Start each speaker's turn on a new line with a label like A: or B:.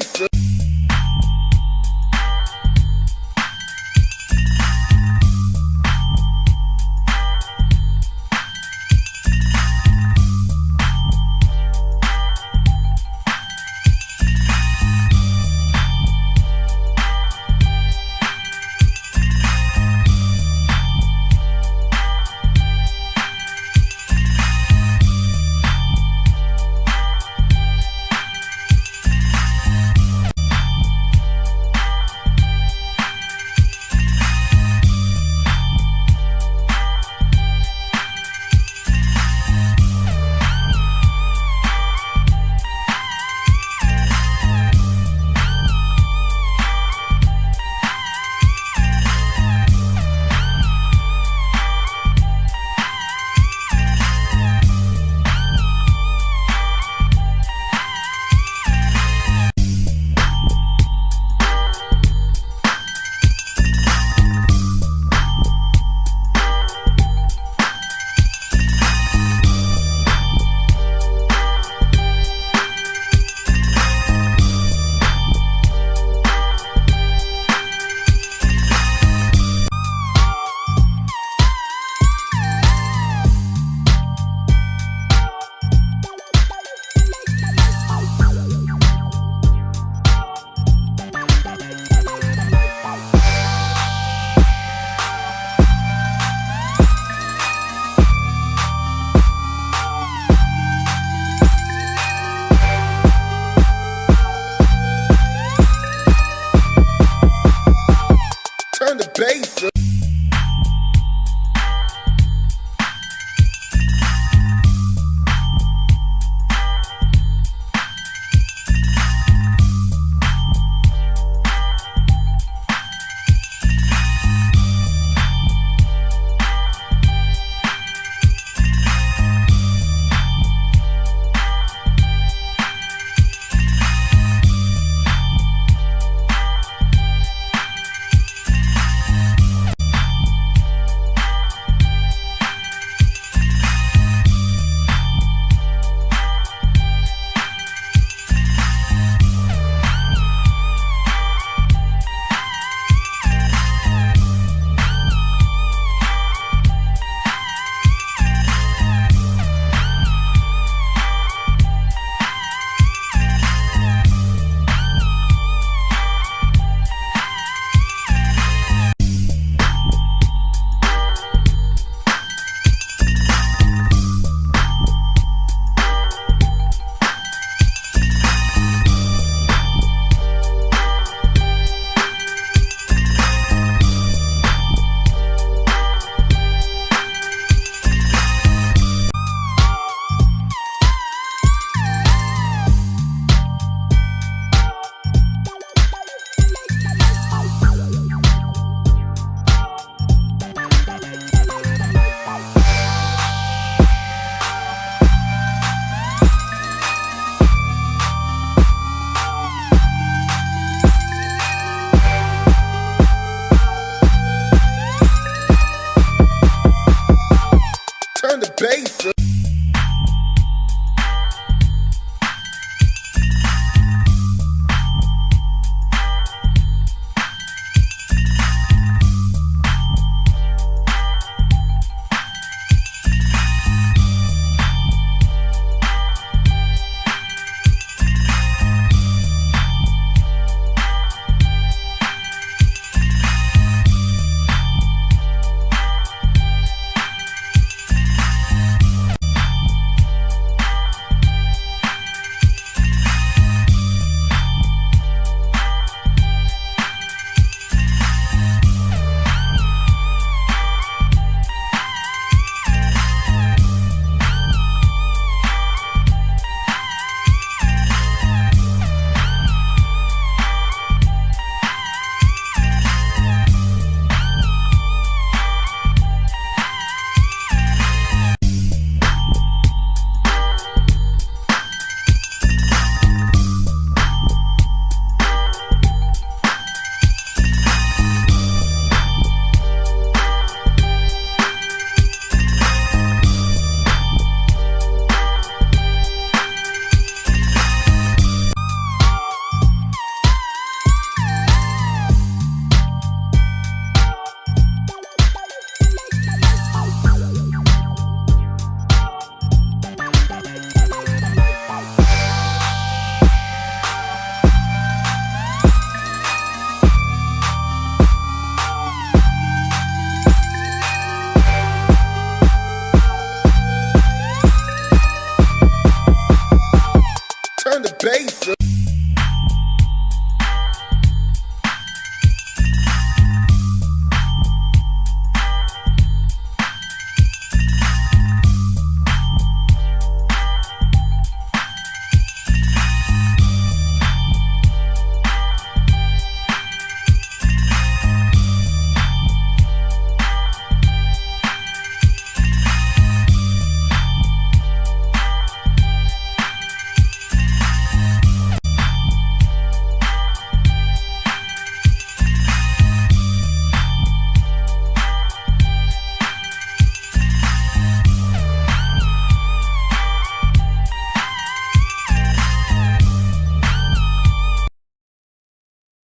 A: Jason. turn the bass up.